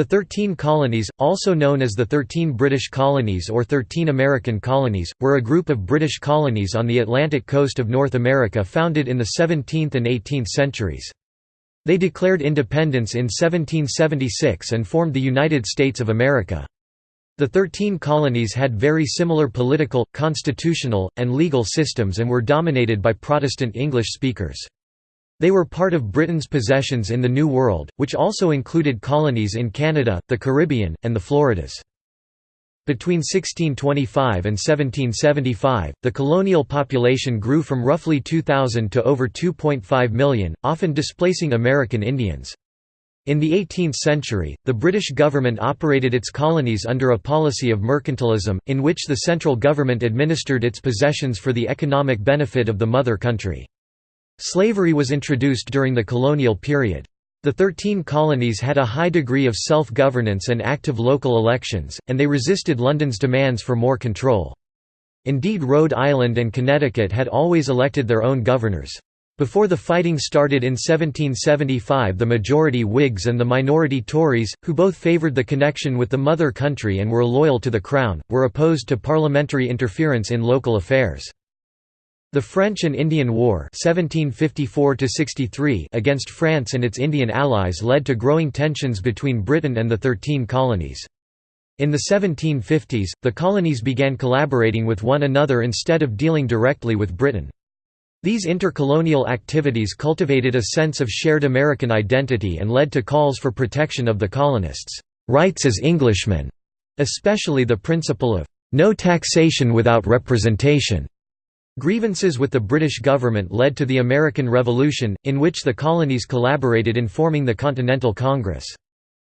The Thirteen Colonies, also known as the Thirteen British Colonies or Thirteen American Colonies, were a group of British colonies on the Atlantic coast of North America founded in the 17th and 18th centuries. They declared independence in 1776 and formed the United States of America. The Thirteen Colonies had very similar political, constitutional, and legal systems and were dominated by Protestant English speakers. They were part of Britain's possessions in the New World, which also included colonies in Canada, the Caribbean, and the Floridas. Between 1625 and 1775, the colonial population grew from roughly 2,000 to over 2.5 million, often displacing American Indians. In the 18th century, the British government operated its colonies under a policy of mercantilism, in which the central government administered its possessions for the economic benefit of the mother country. Slavery was introduced during the colonial period. The Thirteen Colonies had a high degree of self-governance and active local elections, and they resisted London's demands for more control. Indeed Rhode Island and Connecticut had always elected their own governors. Before the fighting started in 1775 the majority Whigs and the minority Tories, who both favoured the connection with the mother country and were loyal to the Crown, were opposed to parliamentary interference in local affairs. The French and Indian War 1754 against France and its Indian allies led to growing tensions between Britain and the Thirteen Colonies. In the 1750s, the colonies began collaborating with one another instead of dealing directly with Britain. These intercolonial activities cultivated a sense of shared American identity and led to calls for protection of the colonists' rights as Englishmen, especially the principle of no taxation without representation. Grievances with the British government led to the American Revolution, in which the colonies collaborated in forming the Continental Congress.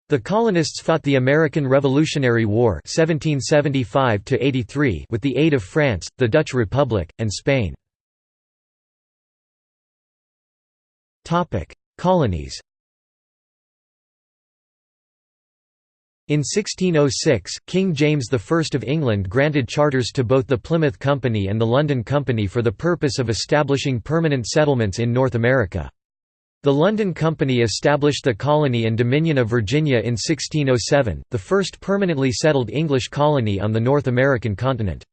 The colonists fought the American Revolutionary War 1775 with the aid of France, the Dutch Republic, and Spain. Colonies In 1606, King James I of England granted charters to both the Plymouth Company and the London Company for the purpose of establishing permanent settlements in North America. The London Company established the colony and Dominion of Virginia in 1607, the first permanently settled English colony on the North American continent.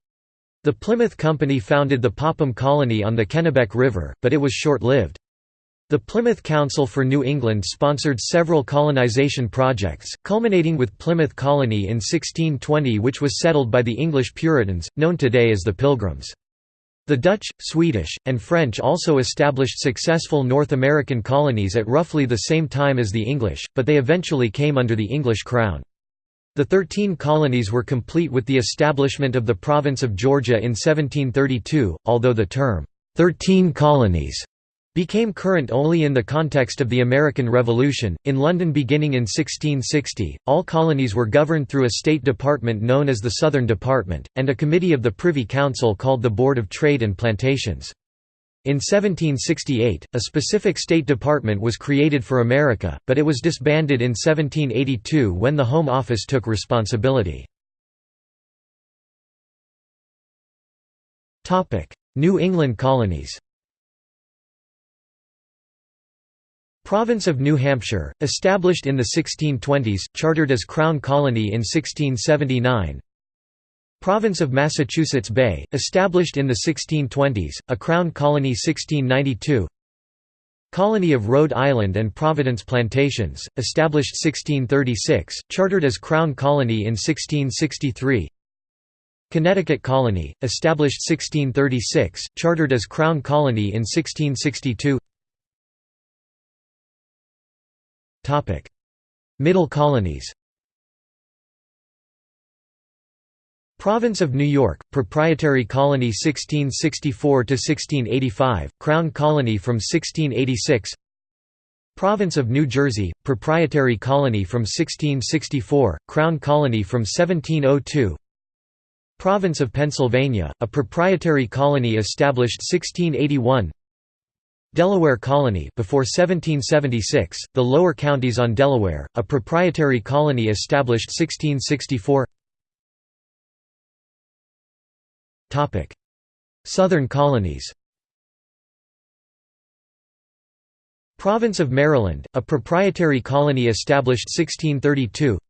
The Plymouth Company founded the Popham Colony on the Kennebec River, but it was short-lived. The Plymouth Council for New England sponsored several colonization projects, culminating with Plymouth Colony in 1620 which was settled by the English Puritans, known today as the Pilgrims. The Dutch, Swedish, and French also established successful North American colonies at roughly the same time as the English, but they eventually came under the English crown. The Thirteen Colonies were complete with the establishment of the province of Georgia in 1732, although the term, Thirteen Colonies' became current only in the context of the American Revolution. In London beginning in 1660, all colonies were governed through a state department known as the Southern Department, and a committee of the Privy Council called the Board of Trade and Plantations. In 1768, a specific State Department was created for America, but it was disbanded in 1782 when the Home Office took responsibility. New England colonies Province of New Hampshire, established in the 1620s, chartered as Crown Colony in 1679 Province of Massachusetts Bay, established in the 1620s, a Crown Colony 1692 Colony of Rhode Island and Providence Plantations, established 1636, chartered as Crown Colony in 1663 Connecticut Colony, established 1636, chartered as Crown Colony in 1662 Middle colonies Province of New York, Proprietary Colony 1664–1685, Crown Colony from 1686 Province of New Jersey, Proprietary Colony from 1664, Crown Colony from 1702 Province of Pennsylvania, a proprietary colony established 1681 Delaware Colony before 1776, the lower counties on Delaware, a proprietary colony established 1664 Southern colonies. Province of Maryland, a proprietary colony established 1632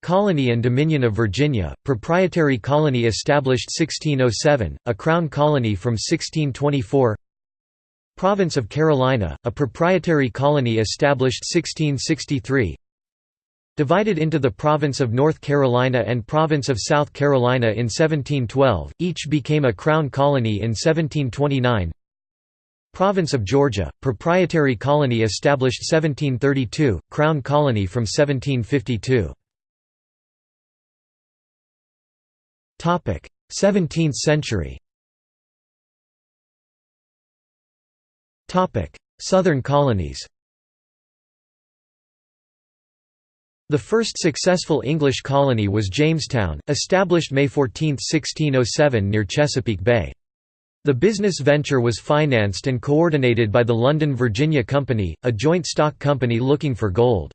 Colony and Dominion of Virginia, proprietary colony established 1607, a crown colony from 1624 Province of Carolina, a proprietary colony established 1663 Divided into the Province of North Carolina and Province of South Carolina in 1712, each became a crown colony in 1729 Province of Georgia, proprietary colony established 1732, crown colony from 1752 17th century Southern colonies The first successful English colony was Jamestown, established May 14, 1607 near Chesapeake Bay. The business venture was financed and coordinated by the London Virginia Company, a joint stock company looking for gold.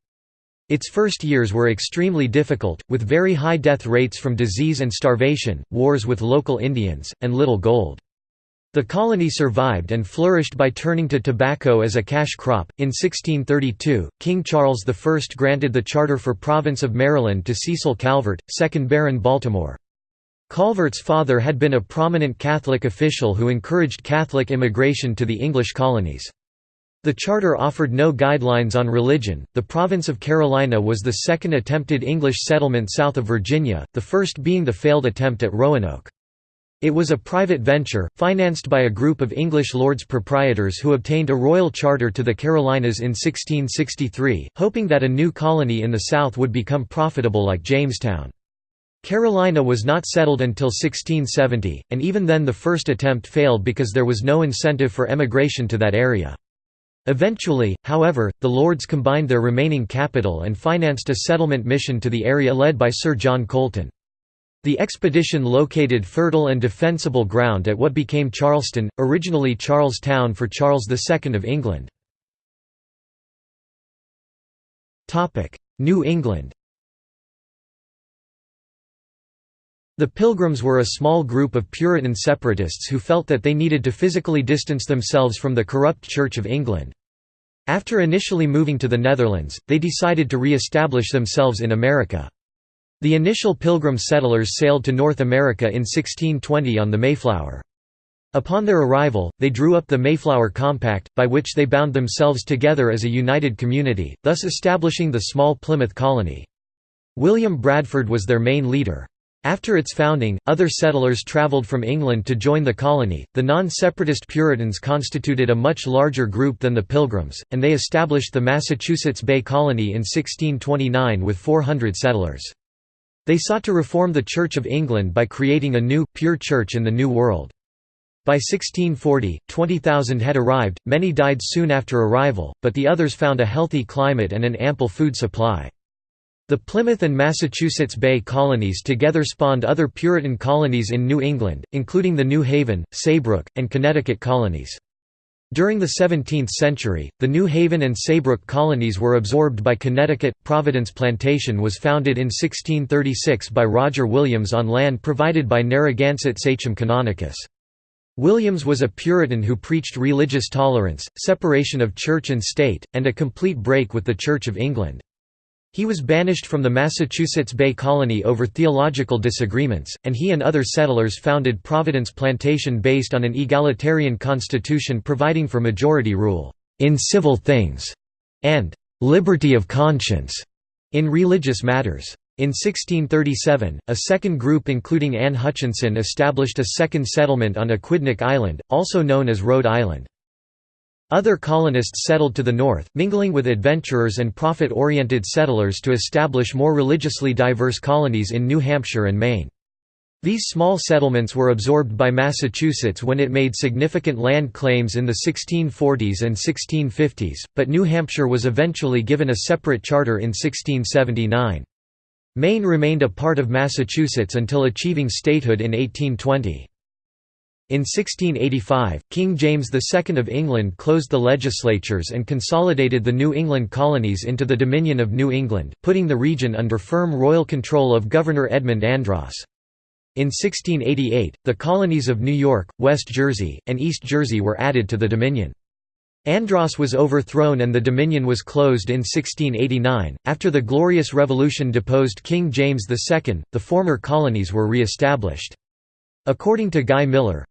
Its first years were extremely difficult, with very high death rates from disease and starvation, wars with local Indians, and little gold. The colony survived and flourished by turning to tobacco as a cash crop. In 1632, King Charles I granted the charter for Province of Maryland to Cecil Calvert, 2nd Baron Baltimore. Calvert's father had been a prominent Catholic official who encouraged Catholic immigration to the English colonies. The charter offered no guidelines on religion. The province of Carolina was the second attempted English settlement south of Virginia, the first being the failed attempt at Roanoke. It was a private venture, financed by a group of English lords proprietors who obtained a royal charter to the Carolinas in 1663, hoping that a new colony in the south would become profitable like Jamestown. Carolina was not settled until 1670, and even then the first attempt failed because there was no incentive for emigration to that area. Eventually, however, the Lords combined their remaining capital and financed a settlement mission to the area led by Sir John Colleton. The expedition located fertile and defensible ground at what became Charleston, originally Charles Town for Charles II of England. New England The Pilgrims were a small group of Puritan separatists who felt that they needed to physically distance themselves from the corrupt Church of England. After initially moving to the Netherlands, they decided to re-establish themselves in America. The initial Pilgrim settlers sailed to North America in 1620 on the Mayflower. Upon their arrival, they drew up the Mayflower Compact, by which they bound themselves together as a united community, thus establishing the small Plymouth colony. William Bradford was their main leader. After its founding, other settlers traveled from England to join the colony. The non separatist Puritans constituted a much larger group than the Pilgrims, and they established the Massachusetts Bay Colony in 1629 with 400 settlers. They sought to reform the Church of England by creating a new, pure church in the New World. By 1640, 20,000 had arrived, many died soon after arrival, but the others found a healthy climate and an ample food supply. The Plymouth and Massachusetts Bay colonies together spawned other Puritan colonies in New England, including the New Haven, Saybrook, and Connecticut colonies. During the 17th century, the New Haven and Saybrook colonies were absorbed by Connecticut. Providence Plantation was founded in 1636 by Roger Williams on land provided by Narragansett Sachem Canonicus. Williams was a Puritan who preached religious tolerance, separation of church and state, and a complete break with the Church of England. He was banished from the Massachusetts Bay Colony over theological disagreements, and he and other settlers founded Providence Plantation based on an egalitarian constitution providing for majority rule, "...in civil things", and "...liberty of conscience", in religious matters. In 1637, a second group including Anne Hutchinson established a second settlement on Aquidneck Island, also known as Rhode Island. Other colonists settled to the north, mingling with adventurers and profit-oriented settlers to establish more religiously diverse colonies in New Hampshire and Maine. These small settlements were absorbed by Massachusetts when it made significant land claims in the 1640s and 1650s, but New Hampshire was eventually given a separate charter in 1679. Maine remained a part of Massachusetts until achieving statehood in 1820. In 1685, King James II of England closed the legislatures and consolidated the New England colonies into the Dominion of New England, putting the region under firm royal control of Governor Edmund Andros. In 1688, the colonies of New York, West Jersey, and East Jersey were added to the Dominion. Andros was overthrown and the Dominion was closed in 1689. After the Glorious Revolution deposed King James II, the former colonies were re-established. According to Guy Miller,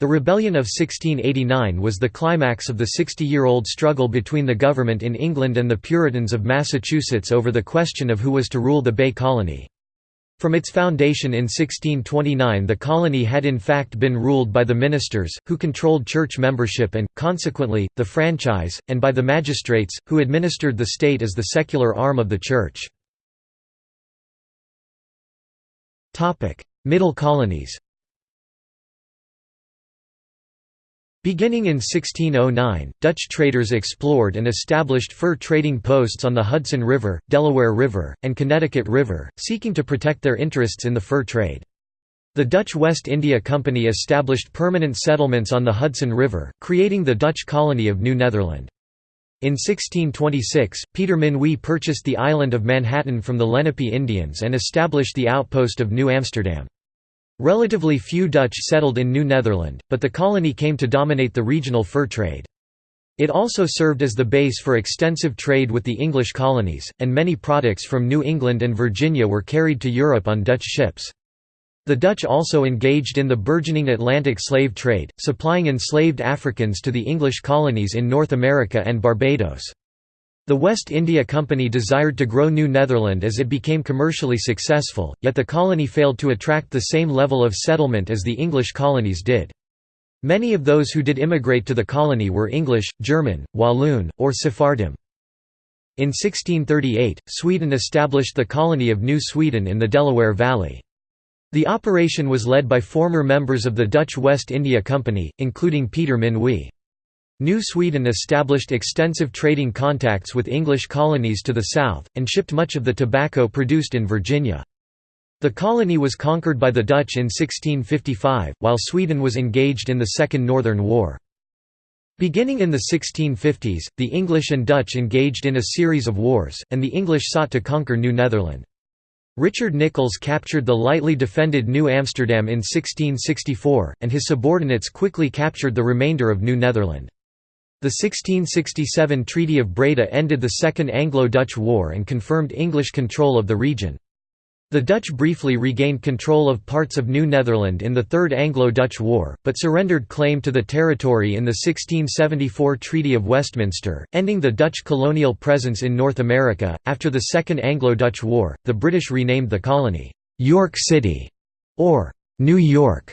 the Rebellion of 1689 was the climax of the 60-year-old struggle between the government in England and the Puritans of Massachusetts over the question of who was to rule the Bay Colony. From its foundation in 1629 the colony had in fact been ruled by the ministers, who controlled church membership and, consequently, the franchise, and by the magistrates, who administered the state as the secular arm of the church. Middle colonies Beginning in 1609, Dutch traders explored and established fur trading posts on the Hudson River, Delaware River, and Connecticut River, seeking to protect their interests in the fur trade. The Dutch West India Company established permanent settlements on the Hudson River, creating the Dutch colony of New Netherland. In 1626, Peter Minuit purchased the island of Manhattan from the Lenape Indians and established the outpost of New Amsterdam. Relatively few Dutch settled in New Netherland, but the colony came to dominate the regional fur trade. It also served as the base for extensive trade with the English colonies, and many products from New England and Virginia were carried to Europe on Dutch ships. The Dutch also engaged in the burgeoning Atlantic slave trade, supplying enslaved Africans to the English colonies in North America and Barbados. The West India Company desired to grow New Netherland as it became commercially successful, yet the colony failed to attract the same level of settlement as the English colonies did. Many of those who did immigrate to the colony were English, German, Walloon, or Sephardim. In 1638, Sweden established the colony of New Sweden in the Delaware Valley. The operation was led by former members of the Dutch West India Company, including Peter Minuit. New Sweden established extensive trading contacts with English colonies to the south, and shipped much of the tobacco produced in Virginia. The colony was conquered by the Dutch in 1655, while Sweden was engaged in the Second Northern War. Beginning in the 1650s, the English and Dutch engaged in a series of wars, and the English sought to conquer New Netherland. Richard Nicolls captured the lightly defended New Amsterdam in 1664, and his subordinates quickly captured the remainder of New Netherland. The 1667 Treaty of Breda ended the Second Anglo-Dutch War and confirmed English control of the region. The Dutch briefly regained control of parts of New Netherland in the Third Anglo-Dutch War, but surrendered claim to the territory in the 1674 Treaty of Westminster, ending the Dutch colonial presence in North America. After the Second Anglo-Dutch War, the British renamed the colony York City or New York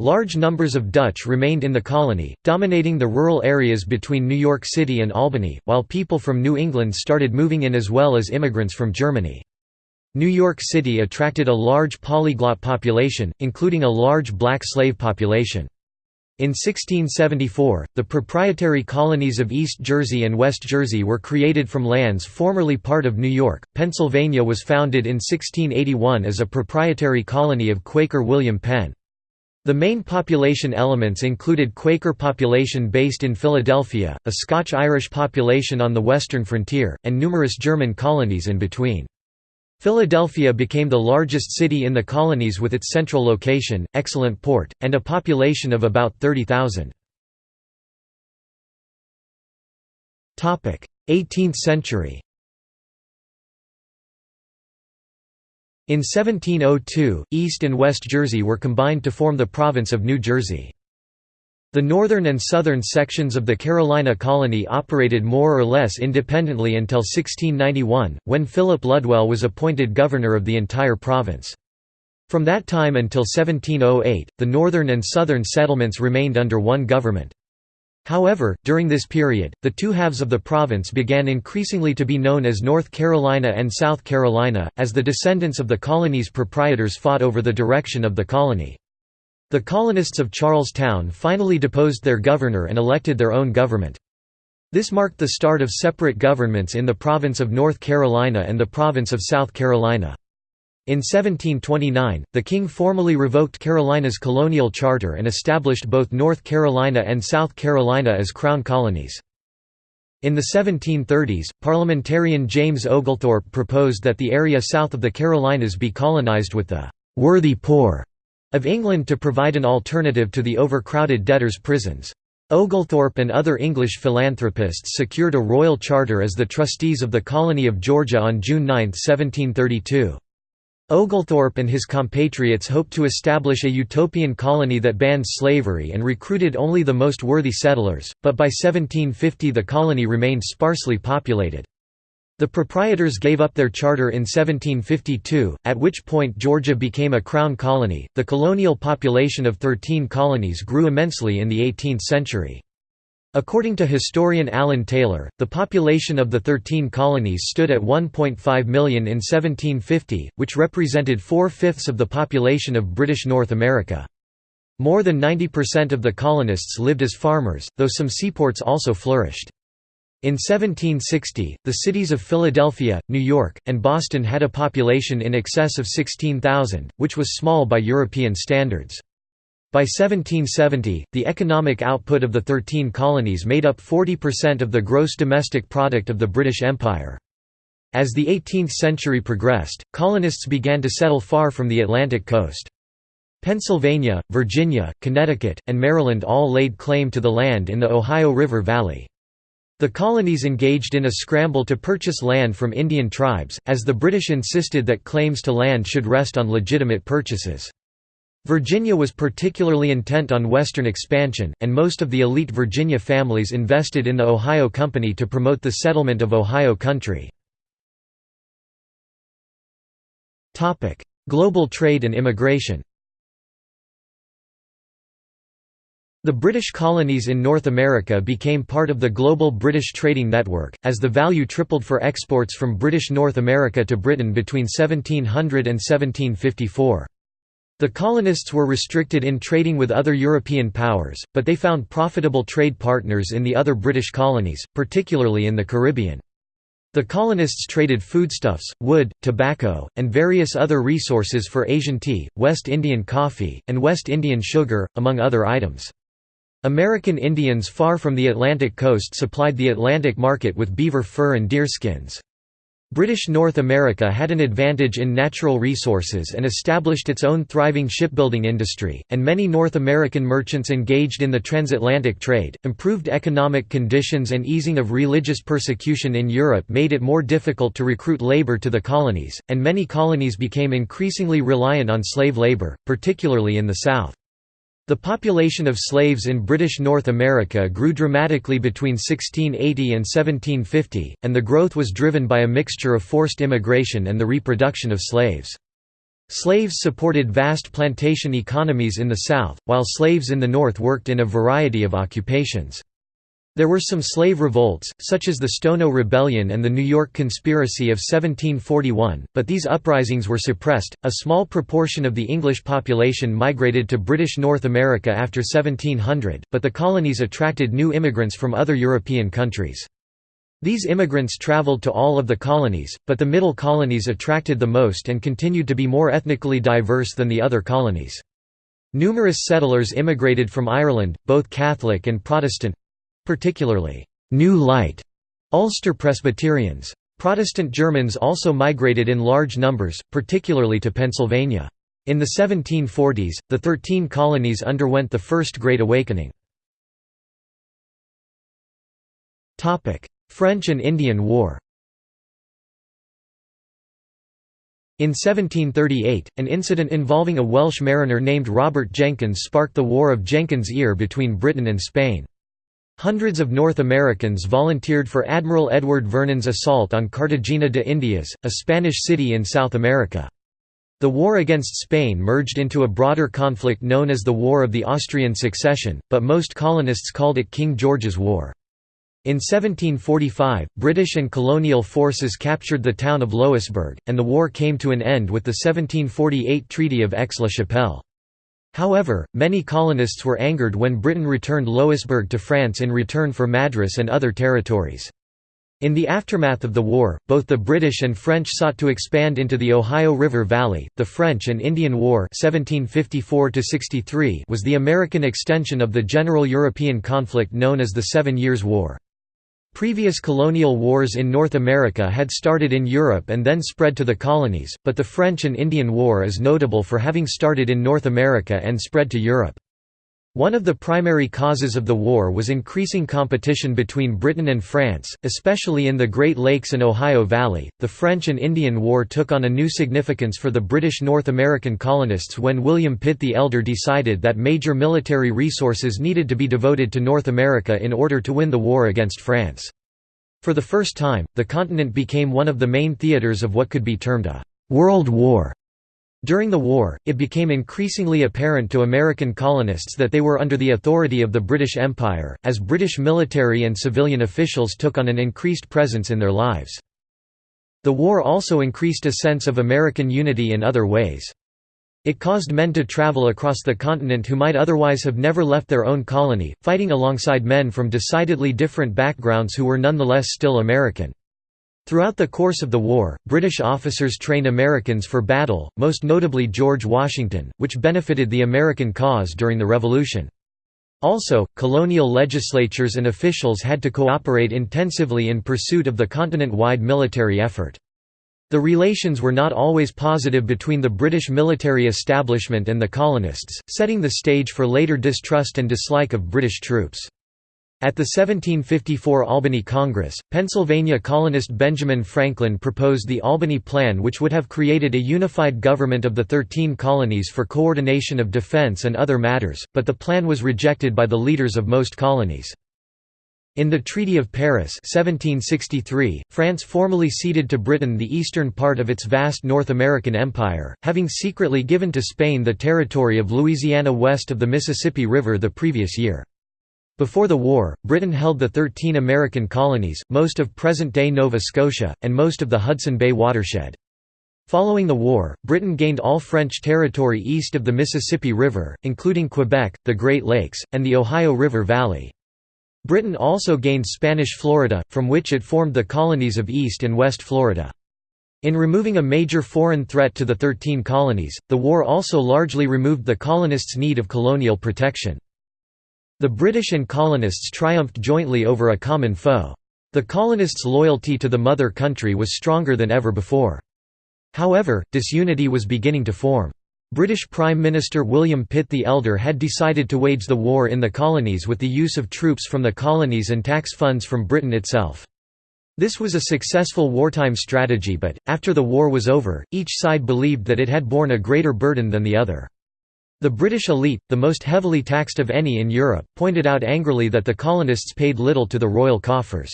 Large numbers of Dutch remained in the colony, dominating the rural areas between New York City and Albany, while people from New England started moving in as well as immigrants from Germany. New York City attracted a large polyglot population, including a large black slave population. In 1674, the proprietary colonies of East Jersey and West Jersey were created from lands formerly part of New York. Pennsylvania was founded in 1681 as a proprietary colony of Quaker William Penn. The main population elements included Quaker population based in Philadelphia, a Scotch-Irish population on the western frontier, and numerous German colonies in between. Philadelphia became the largest city in the colonies with its central location, excellent port, and a population of about 30,000. 18th century In 1702, East and West Jersey were combined to form the province of New Jersey. The northern and southern sections of the Carolina colony operated more or less independently until 1691, when Philip Ludwell was appointed governor of the entire province. From that time until 1708, the northern and southern settlements remained under one government. However, during this period, the two halves of the province began increasingly to be known as North Carolina and South Carolina, as the descendants of the colony's proprietors fought over the direction of the colony. The colonists of Charlestown finally deposed their governor and elected their own government. This marked the start of separate governments in the province of North Carolina and the province of South Carolina. In 1729, the king formally revoked Carolina's colonial charter and established both North Carolina and South Carolina as crown colonies. In the 1730s, parliamentarian James Oglethorpe proposed that the area south of the Carolinas be colonized with the «worthy poor» of England to provide an alternative to the overcrowded debtors' prisons. Oglethorpe and other English philanthropists secured a royal charter as the trustees of the colony of Georgia on June 9, 1732. Oglethorpe and his compatriots hoped to establish a utopian colony that banned slavery and recruited only the most worthy settlers, but by 1750 the colony remained sparsely populated. The proprietors gave up their charter in 1752, at which point Georgia became a crown colony. The colonial population of 13 colonies grew immensely in the 18th century. According to historian Alan Taylor, the population of the Thirteen Colonies stood at 1.5 million in 1750, which represented four-fifths of the population of British North America. More than 90% of the colonists lived as farmers, though some seaports also flourished. In 1760, the cities of Philadelphia, New York, and Boston had a population in excess of 16,000, which was small by European standards. By 1770, the economic output of the Thirteen Colonies made up 40% of the gross domestic product of the British Empire. As the 18th century progressed, colonists began to settle far from the Atlantic coast. Pennsylvania, Virginia, Connecticut, and Maryland all laid claim to the land in the Ohio River Valley. The colonies engaged in a scramble to purchase land from Indian tribes, as the British insisted that claims to land should rest on legitimate purchases. Virginia was particularly intent on Western expansion, and most of the elite Virginia families invested in the Ohio Company to promote the settlement of Ohio country. Global trade and immigration The British colonies in North America became part of the global British trading network, as the value tripled for exports from British North America to Britain between 1700 and 1754. The colonists were restricted in trading with other European powers, but they found profitable trade partners in the other British colonies, particularly in the Caribbean. The colonists traded foodstuffs, wood, tobacco, and various other resources for Asian tea, West Indian coffee, and West Indian sugar, among other items. American Indians far from the Atlantic coast supplied the Atlantic market with beaver fur and deerskins. British North America had an advantage in natural resources and established its own thriving shipbuilding industry, and many North American merchants engaged in the transatlantic trade. Improved economic conditions and easing of religious persecution in Europe made it more difficult to recruit labor to the colonies, and many colonies became increasingly reliant on slave labor, particularly in the South. The population of slaves in British North America grew dramatically between 1680 and 1750, and the growth was driven by a mixture of forced immigration and the reproduction of slaves. Slaves supported vast plantation economies in the South, while slaves in the North worked in a variety of occupations. There were some slave revolts, such as the Stono Rebellion and the New York Conspiracy of 1741, but these uprisings were suppressed. A small proportion of the English population migrated to British North America after 1700, but the colonies attracted new immigrants from other European countries. These immigrants traveled to all of the colonies, but the middle colonies attracted the most and continued to be more ethnically diverse than the other colonies. Numerous settlers immigrated from Ireland, both Catholic and Protestant, particularly New Light Ulster Presbyterians. Protestant Germans also migrated in large numbers, particularly to Pennsylvania. In the 1740s, the Thirteen Colonies underwent the First Great Awakening. French and Indian War In 1738, an incident involving a Welsh mariner named Robert Jenkins sparked the War of Jenkins' Ear between Britain and Spain. Hundreds of North Americans volunteered for Admiral Edward Vernon's assault on Cartagena de Indias, a Spanish city in South America. The war against Spain merged into a broader conflict known as the War of the Austrian Succession, but most colonists called it King George's War. In 1745, British and colonial forces captured the town of Louisbourg, and the war came to an end with the 1748 Treaty of Aix-la-Chapelle. However, many colonists were angered when Britain returned Louisbourg to France in return for Madras and other territories. In the aftermath of the war, both the British and French sought to expand into the Ohio River Valley. The French and Indian War (1754–63) was the American extension of the general European conflict known as the Seven Years' War. Previous colonial wars in North America had started in Europe and then spread to the colonies, but the French and Indian War is notable for having started in North America and spread to Europe. One of the primary causes of the war was increasing competition between Britain and France, especially in the Great Lakes and Ohio Valley. The French and Indian War took on a new significance for the British North American colonists when William Pitt the Elder decided that major military resources needed to be devoted to North America in order to win the war against France. For the first time, the continent became one of the main theatres of what could be termed a «world war». During the war, it became increasingly apparent to American colonists that they were under the authority of the British Empire, as British military and civilian officials took on an increased presence in their lives. The war also increased a sense of American unity in other ways. It caused men to travel across the continent who might otherwise have never left their own colony, fighting alongside men from decidedly different backgrounds who were nonetheless still American. Throughout the course of the war, British officers trained Americans for battle, most notably George Washington, which benefited the American cause during the Revolution. Also, colonial legislatures and officials had to cooperate intensively in pursuit of the continent-wide military effort. The relations were not always positive between the British military establishment and the colonists, setting the stage for later distrust and dislike of British troops. At the 1754 Albany Congress, Pennsylvania colonist Benjamin Franklin proposed the Albany Plan which would have created a unified government of the Thirteen Colonies for coordination of defense and other matters, but the plan was rejected by the leaders of most colonies. In the Treaty of Paris 1763, France formally ceded to Britain the eastern part of its vast North American empire, having secretly given to Spain the territory of Louisiana west of the Mississippi River the previous year. Before the war, Britain held the 13 American colonies, most of present-day Nova Scotia, and most of the Hudson Bay watershed. Following the war, Britain gained all French territory east of the Mississippi River, including Quebec, the Great Lakes, and the Ohio River Valley. Britain also gained Spanish Florida, from which it formed the colonies of East and West Florida. In removing a major foreign threat to the Thirteen Colonies, the war also largely removed the colonists' need of colonial protection. The British and colonists triumphed jointly over a common foe. The colonists' loyalty to the mother country was stronger than ever before. However, disunity was beginning to form. British Prime Minister William Pitt the Elder had decided to wage the war in the colonies with the use of troops from the colonies and tax funds from Britain itself. This was a successful wartime strategy but, after the war was over, each side believed that it had borne a greater burden than the other. The British elite, the most heavily taxed of any in Europe, pointed out angrily that the colonists paid little to the royal coffers.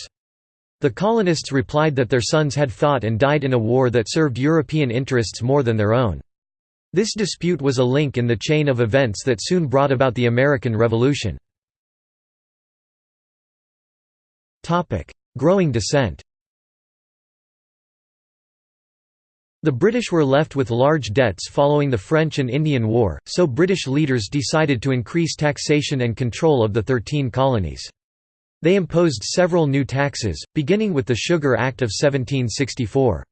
The colonists replied that their sons had fought and died in a war that served European interests more than their own. This dispute was a link in the chain of events that soon brought about the American Revolution. Growing dissent The British were left with large debts following the French and Indian War, so British leaders decided to increase taxation and control of the Thirteen Colonies. They imposed several new taxes, beginning with the Sugar Act of 1764.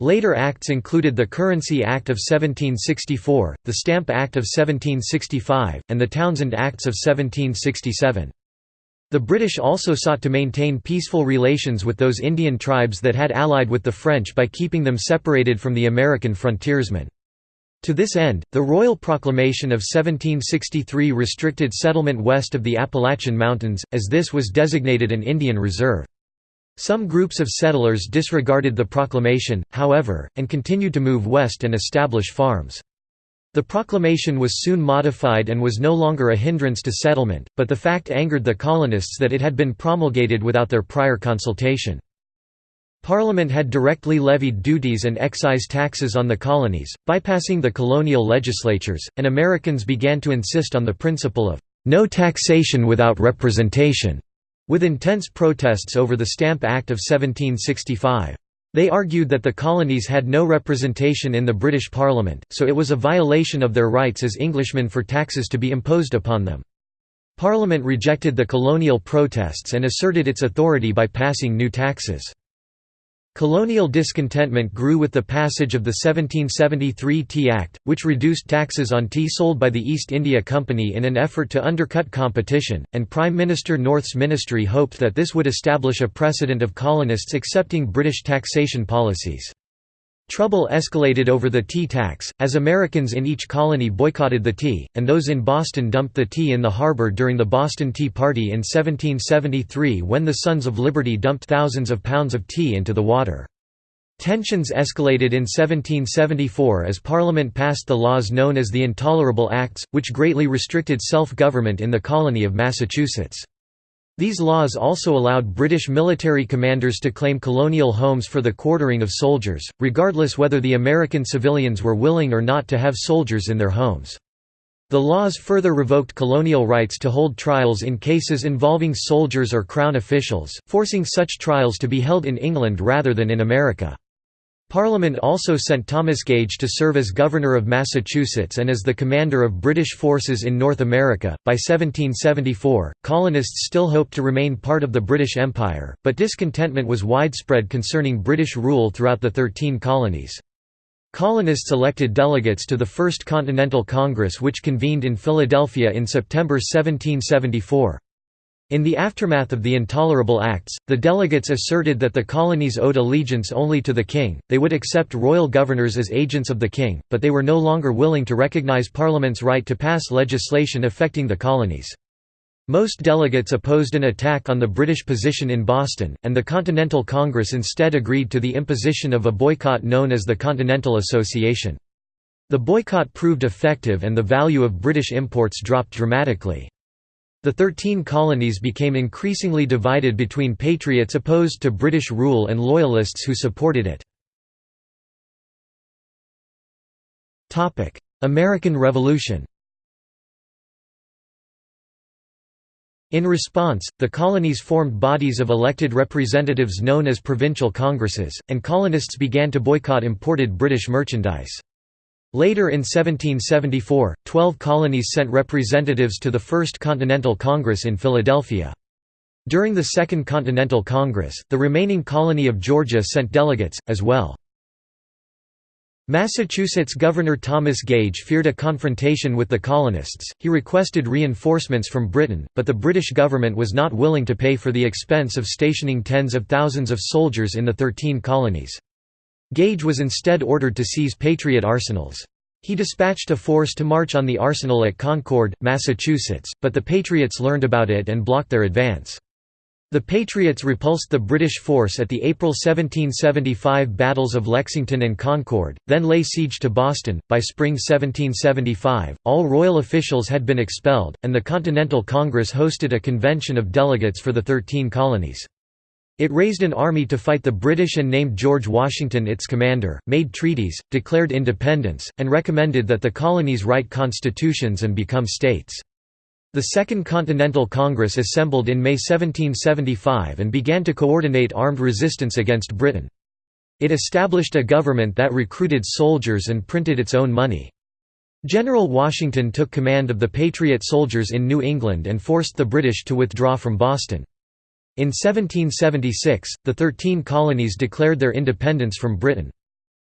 Later acts included the Currency Act of 1764, the Stamp Act of 1765, and the Townshend Acts of 1767. The British also sought to maintain peaceful relations with those Indian tribes that had allied with the French by keeping them separated from the American frontiersmen. To this end, the Royal Proclamation of 1763 restricted settlement west of the Appalachian Mountains, as this was designated an Indian reserve. Some groups of settlers disregarded the proclamation, however, and continued to move west and establish farms. The proclamation was soon modified and was no longer a hindrance to settlement, but the fact angered the colonists that it had been promulgated without their prior consultation. Parliament had directly levied duties and excise taxes on the colonies, bypassing the colonial legislatures, and Americans began to insist on the principle of no taxation without representation, with intense protests over the Stamp Act of 1765. They argued that the colonies had no representation in the British Parliament, so it was a violation of their rights as Englishmen for taxes to be imposed upon them. Parliament rejected the colonial protests and asserted its authority by passing new taxes. Colonial discontentment grew with the passage of the 1773 Tea Act, which reduced taxes on tea sold by the East India Company in an effort to undercut competition, and Prime Minister North's ministry hoped that this would establish a precedent of colonists accepting British taxation policies. Trouble escalated over the tea tax, as Americans in each colony boycotted the tea, and those in Boston dumped the tea in the harbor during the Boston Tea Party in 1773 when the Sons of Liberty dumped thousands of pounds of tea into the water. Tensions escalated in 1774 as Parliament passed the laws known as the Intolerable Acts, which greatly restricted self-government in the colony of Massachusetts. These laws also allowed British military commanders to claim colonial homes for the quartering of soldiers, regardless whether the American civilians were willing or not to have soldiers in their homes. The laws further revoked colonial rights to hold trials in cases involving soldiers or crown officials, forcing such trials to be held in England rather than in America. Parliament also sent Thomas Gage to serve as Governor of Massachusetts and as the commander of British forces in North America. By 1774, colonists still hoped to remain part of the British Empire, but discontentment was widespread concerning British rule throughout the Thirteen Colonies. Colonists elected delegates to the First Continental Congress which convened in Philadelphia in September 1774. In the aftermath of the Intolerable Acts, the delegates asserted that the colonies owed allegiance only to the king, they would accept royal governors as agents of the king, but they were no longer willing to recognize Parliament's right to pass legislation affecting the colonies. Most delegates opposed an attack on the British position in Boston, and the Continental Congress instead agreed to the imposition of a boycott known as the Continental Association. The boycott proved effective and the value of British imports dropped dramatically. The Thirteen Colonies became increasingly divided between patriots opposed to British rule and loyalists who supported it. American Revolution In response, the colonies formed bodies of elected representatives known as provincial congresses, and colonists began to boycott imported British merchandise. Later in 1774, twelve colonies sent representatives to the First Continental Congress in Philadelphia. During the Second Continental Congress, the remaining colony of Georgia sent delegates, as well. Massachusetts Governor Thomas Gage feared a confrontation with the colonists, he requested reinforcements from Britain, but the British government was not willing to pay for the expense of stationing tens of thousands of soldiers in the Thirteen Colonies. Gage was instead ordered to seize Patriot arsenals. He dispatched a force to march on the arsenal at Concord, Massachusetts, but the Patriots learned about it and blocked their advance. The Patriots repulsed the British force at the April 1775 battles of Lexington and Concord, then lay siege to Boston. By spring 1775, all royal officials had been expelled, and the Continental Congress hosted a convention of delegates for the Thirteen Colonies. It raised an army to fight the British and named George Washington its commander, made treaties, declared independence, and recommended that the colonies write constitutions and become states. The Second Continental Congress assembled in May 1775 and began to coordinate armed resistance against Britain. It established a government that recruited soldiers and printed its own money. General Washington took command of the Patriot soldiers in New England and forced the British to withdraw from Boston. In 1776, the Thirteen Colonies declared their independence from Britain.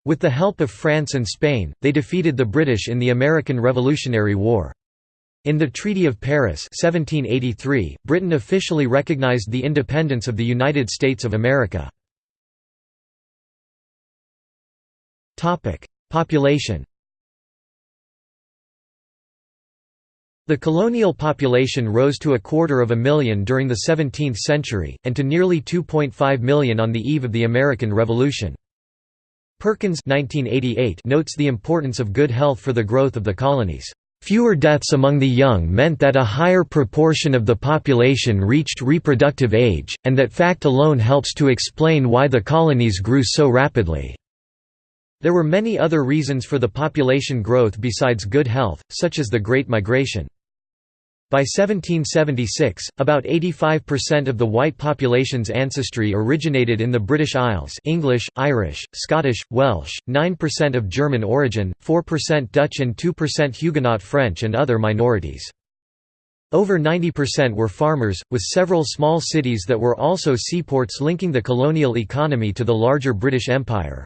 With the help of France and Spain, they defeated the British in the American Revolutionary War. In the Treaty of Paris 1783, Britain officially recognized the independence of the United States of America. Population The colonial population rose to a quarter of a million during the 17th century, and to nearly 2.5 million on the eve of the American Revolution. Perkins 1988 notes the importance of good health for the growth of the colonies. Fewer deaths among the young meant that a higher proportion of the population reached reproductive age, and that fact alone helps to explain why the colonies grew so rapidly. There were many other reasons for the population growth besides good health, such as the Great Migration. By 1776, about 85% of the white population's ancestry originated in the British Isles English, Irish, Scottish, Welsh, 9% of German origin, 4% Dutch and 2% Huguenot French and other minorities. Over 90% were farmers, with several small cities that were also seaports linking the colonial economy to the larger British Empire.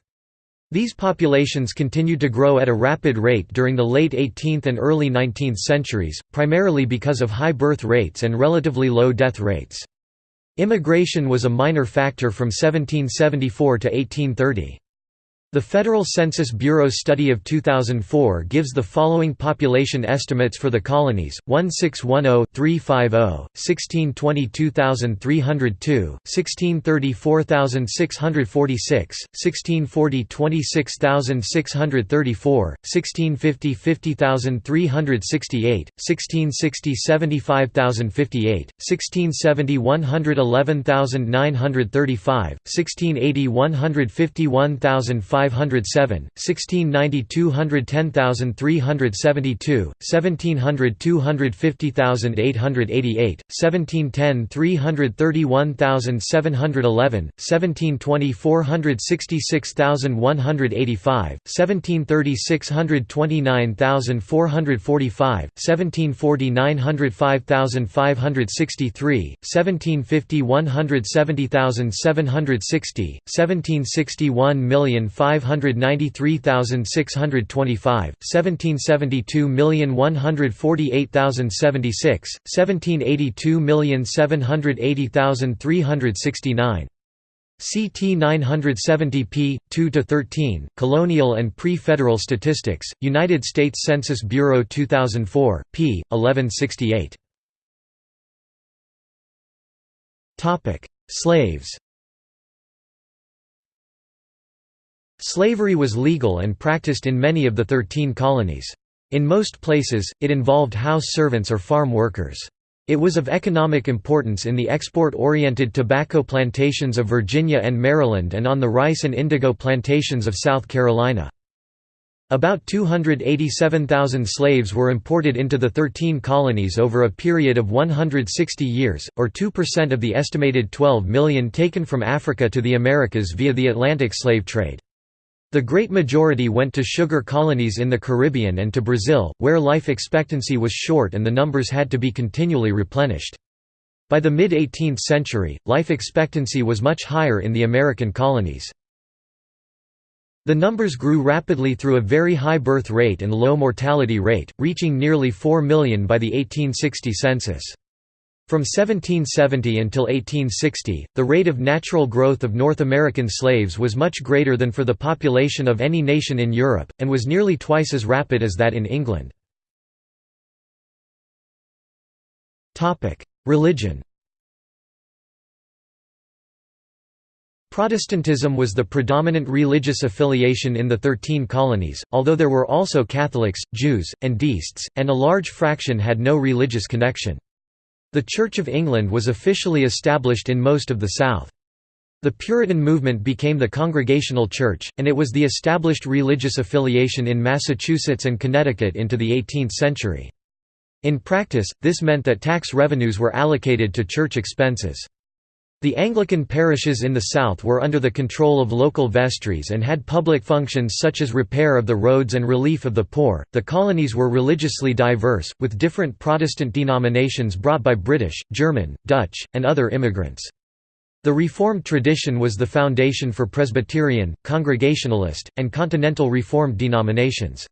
These populations continued to grow at a rapid rate during the late 18th and early 19th centuries, primarily because of high birth rates and relatively low death rates. Immigration was a minor factor from 1774 to 1830. The Federal Census Bureau study of 2004 gives the following population estimates for the colonies: 1610-350, 1622,302, 1630-4,646, 1640-26,634, 1650-50,368, 1660-75,058, 1670-111,935, 1680-151,500 507, 1690 210372, 1700 250888, 1710 331711, 1720 466185, 1730 629445, 1740 905563, 1750 170760, 1760 1 593,625, 1772,148,076, 1782,780,369. CT 970p 2 to 13 Colonial and Pre-Federal Statistics United States Census Bureau 2004 p 1168 Topic Slaves Slavery was legal and practiced in many of the Thirteen Colonies. In most places, it involved house servants or farm workers. It was of economic importance in the export-oriented tobacco plantations of Virginia and Maryland and on the rice and indigo plantations of South Carolina. About 287,000 slaves were imported into the Thirteen Colonies over a period of 160 years, or 2% of the estimated 12 million taken from Africa to the Americas via the Atlantic slave trade. The great majority went to sugar colonies in the Caribbean and to Brazil, where life expectancy was short and the numbers had to be continually replenished. By the mid-18th century, life expectancy was much higher in the American colonies. The numbers grew rapidly through a very high birth rate and low mortality rate, reaching nearly 4 million by the 1860 census. From 1770 until 1860, the rate of natural growth of North American slaves was much greater than for the population of any nation in Europe, and was nearly twice as rapid as that in England. Religion Protestantism was the predominant religious affiliation in the Thirteen Colonies, although there were also Catholics, Jews, and Deists, and a large fraction had no religious connection. The Church of England was officially established in most of the South. The Puritan movement became the Congregational Church, and it was the established religious affiliation in Massachusetts and Connecticut into the 18th century. In practice, this meant that tax revenues were allocated to church expenses. The Anglican parishes in the south were under the control of local vestries and had public functions such as repair of the roads and relief of the poor. The colonies were religiously diverse, with different Protestant denominations brought by British, German, Dutch, and other immigrants. The Reformed tradition was the foundation for Presbyterian, Congregationalist, and Continental Reformed denominations.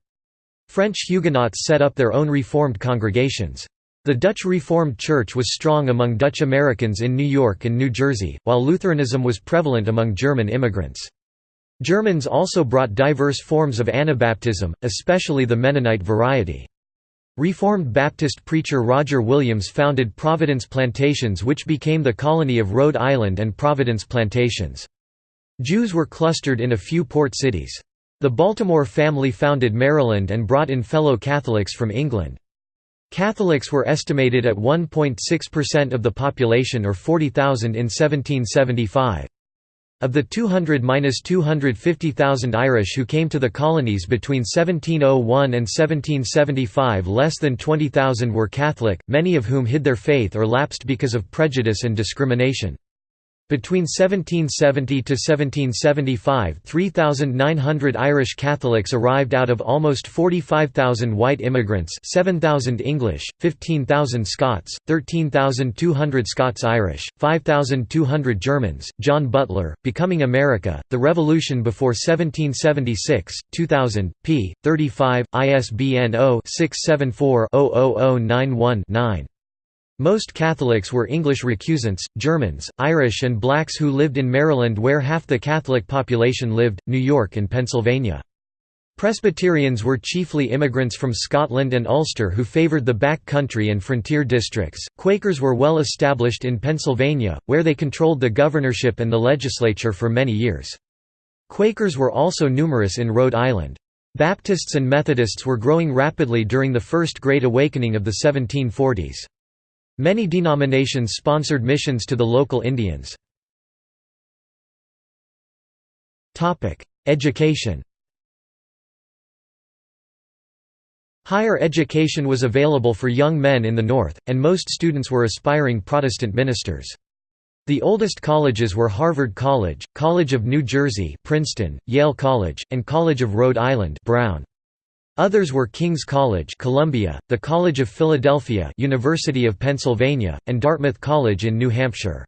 French Huguenots set up their own Reformed congregations. The Dutch Reformed Church was strong among Dutch Americans in New York and New Jersey, while Lutheranism was prevalent among German immigrants. Germans also brought diverse forms of Anabaptism, especially the Mennonite variety. Reformed Baptist preacher Roger Williams founded Providence Plantations which became the colony of Rhode Island and Providence Plantations. Jews were clustered in a few port cities. The Baltimore family founded Maryland and brought in fellow Catholics from England. Catholics were estimated at 1.6% of the population or 40,000 in 1775. Of the 200–250,000 Irish who came to the colonies between 1701 and 1775 less than 20,000 were Catholic, many of whom hid their faith or lapsed because of prejudice and discrimination. Between 1770 to 1775 3,900 Irish Catholics arrived out of almost 45,000 white immigrants 7,000 English, 15,000 Scots, 13,200 Scots-Irish, 5,200 Germans. Jon Butler, Becoming America, The Revolution Before 1776, 2000, p. 35, ISBN 0-674-00091-9. Most Catholics were English recusants, Germans, Irish and blacks who lived in Maryland where half the Catholic population lived, New York and Pennsylvania. Presbyterians were chiefly immigrants from Scotland and Ulster who favoured the back country and frontier districts. Quakers were well established in Pennsylvania, where they controlled the governorship and the legislature for many years. Quakers were also numerous in Rhode Island. Baptists and Methodists were growing rapidly during the First Great Awakening of the 1740s. Many denominations sponsored missions to the local Indians. Education Higher education was available for young men in the North, and most students were aspiring Protestant ministers. The oldest colleges were Harvard College, College of New Jersey Princeton, Yale College, and College of Rhode Island Brown. Others were King's College Columbia, the College of Philadelphia University of Pennsylvania, and Dartmouth College in New Hampshire.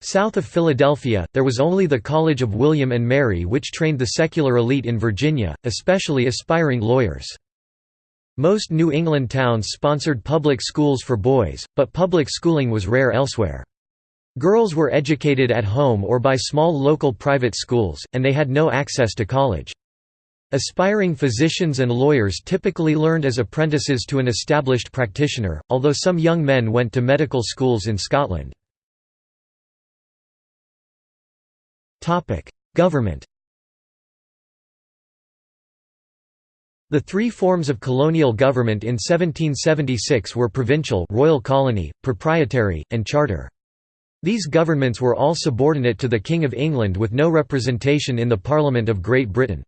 South of Philadelphia, there was only the College of William and Mary which trained the secular elite in Virginia, especially aspiring lawyers. Most New England towns sponsored public schools for boys, but public schooling was rare elsewhere. Girls were educated at home or by small local private schools, and they had no access to college. Aspiring physicians and lawyers typically learned as apprentices to an established practitioner, although some young men went to medical schools in Scotland. Government The three forms of colonial government in 1776 were provincial royal colony, proprietary, and charter. These governments were all subordinate to the King of England with no representation in the Parliament of Great Britain.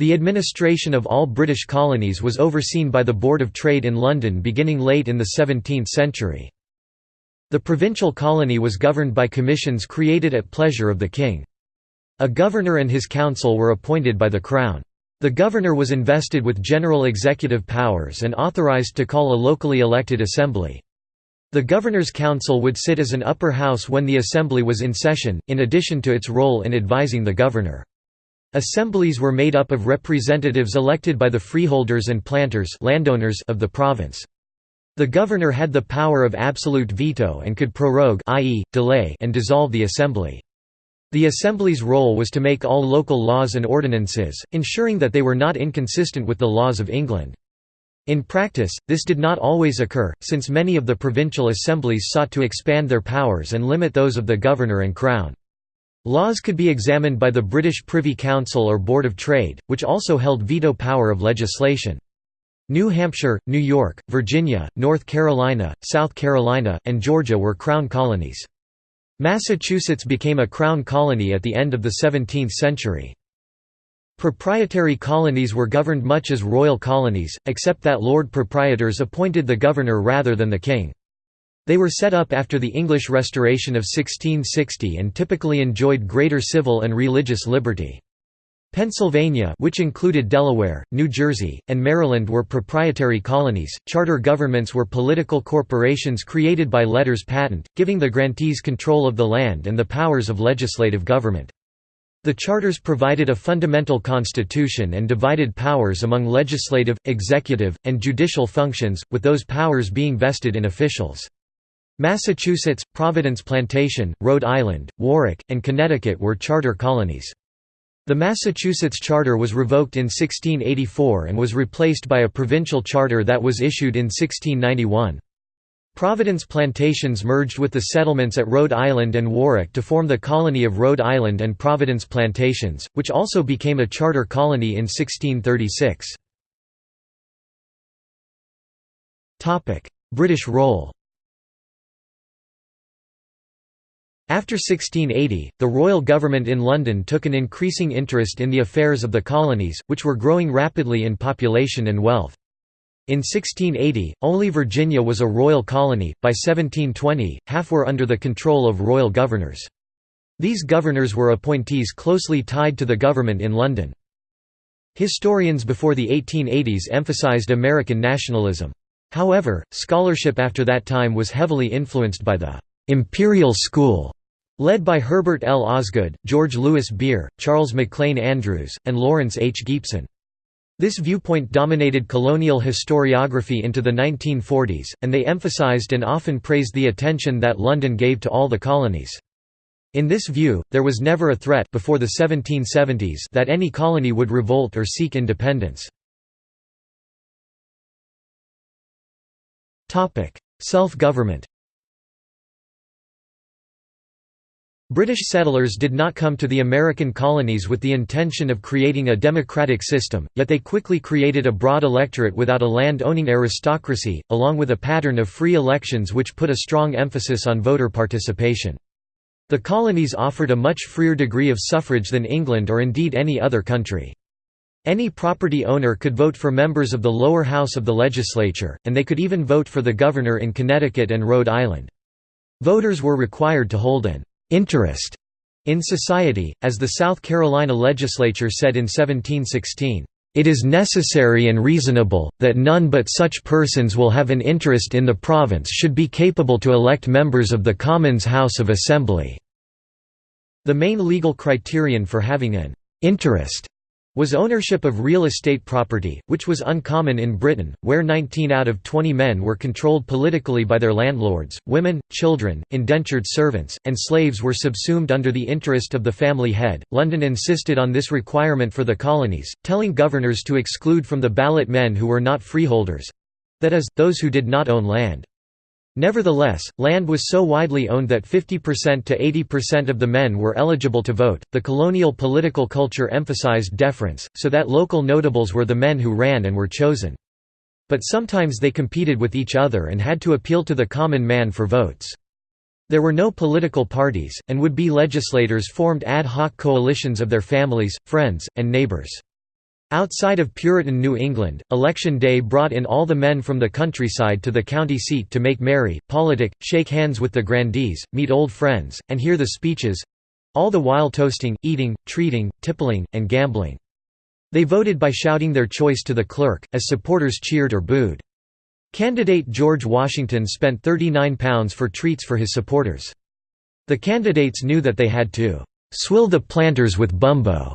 The administration of all British colonies was overseen by the Board of Trade in London beginning late in the 17th century. The provincial colony was governed by commissions created at pleasure of the king. A governor and his council were appointed by the Crown. The governor was invested with general executive powers and authorized to call a locally elected assembly. The Governor's Council would sit as an upper house when the assembly was in session, in addition to its role in advising the governor. Assemblies were made up of representatives elected by the freeholders and planters landowners of the province. The governor had the power of absolute veto and could prorogue i.e., delay and dissolve the assembly. The Assembly's role was to make all local laws and ordinances, ensuring that they were not inconsistent with the laws of England. In practice, this did not always occur, since many of the provincial assemblies sought to expand their powers and limit those of the governor and crown. Laws could be examined by the British Privy Council or Board of Trade, which also held veto power of legislation. New Hampshire, New York, Virginia, North Carolina, South Carolina, and Georgia were crown colonies. Massachusetts became a crown colony at the end of the 17th century. Proprietary colonies were governed much as royal colonies, except that lord proprietors appointed the governor rather than the king. They were set up after the English Restoration of 1660 and typically enjoyed greater civil and religious liberty. Pennsylvania which included Delaware, New Jersey, and Maryland were proprietary colonies. Charter governments were political corporations created by letters patent, giving the grantees control of the land and the powers of legislative government. The charters provided a fundamental constitution and divided powers among legislative, executive, and judicial functions, with those powers being vested in officials. Massachusetts, Providence Plantation, Rhode Island, Warwick, and Connecticut were charter colonies. The Massachusetts charter was revoked in 1684 and was replaced by a provincial charter that was issued in 1691. Providence plantations merged with the settlements at Rhode Island and Warwick to form the colony of Rhode Island and Providence Plantations, which also became a charter colony in 1636. British role After 1680, the royal government in London took an increasing interest in the affairs of the colonies, which were growing rapidly in population and wealth. In 1680, only Virginia was a royal colony, by 1720, half were under the control of royal governors. These governors were appointees closely tied to the government in London. Historians before the 1880s emphasized American nationalism. However, scholarship after that time was heavily influenced by the «imperial school» Led by Herbert L. Osgood, George Louis Beer, Charles McLean Andrews, and Lawrence H. Gipson. This viewpoint dominated colonial historiography into the 1940s, and they emphasized and often praised the attention that London gave to all the colonies. In this view, there was never a threat before the 1770s that any colony would revolt or seek independence. Self-government British settlers did not come to the American colonies with the intention of creating a democratic system, yet they quickly created a broad electorate without a land-owning aristocracy, along with a pattern of free elections which put a strong emphasis on voter participation. The colonies offered a much freer degree of suffrage than England or indeed any other country. Any property owner could vote for members of the lower house of the legislature, and they could even vote for the governor in Connecticut and Rhode Island. Voters were required to hold an «interest» in society, as the South Carolina legislature said in 1716. It is necessary and reasonable, that none but such persons will have an interest in the province should be capable to elect members of the Commons House of Assembly." The main legal criterion for having an «interest» was ownership of real estate property, which was uncommon in Britain, where 19 out of 20 men were controlled politically by their landlords, women, children, indentured servants, and slaves were subsumed under the interest of the family head. London insisted on this requirement for the colonies, telling governors to exclude from the ballot men who were not freeholders that is, those who did not own land. Nevertheless, land was so widely owned that 50% to 80% of the men were eligible to vote. The colonial political culture emphasized deference, so that local notables were the men who ran and were chosen. But sometimes they competed with each other and had to appeal to the common man for votes. There were no political parties, and would-be legislators formed ad hoc coalitions of their families, friends, and neighbors. Outside of Puritan New England, election day brought in all the men from the countryside to the county seat to make merry, politic, shake hands with the grandees, meet old friends, and hear the speeches—all the while toasting, eating, treating, tippling, and gambling. They voted by shouting their choice to the clerk, as supporters cheered or booed. Candidate George Washington spent £39 for treats for his supporters. The candidates knew that they had to "'swill the planters with bumbo'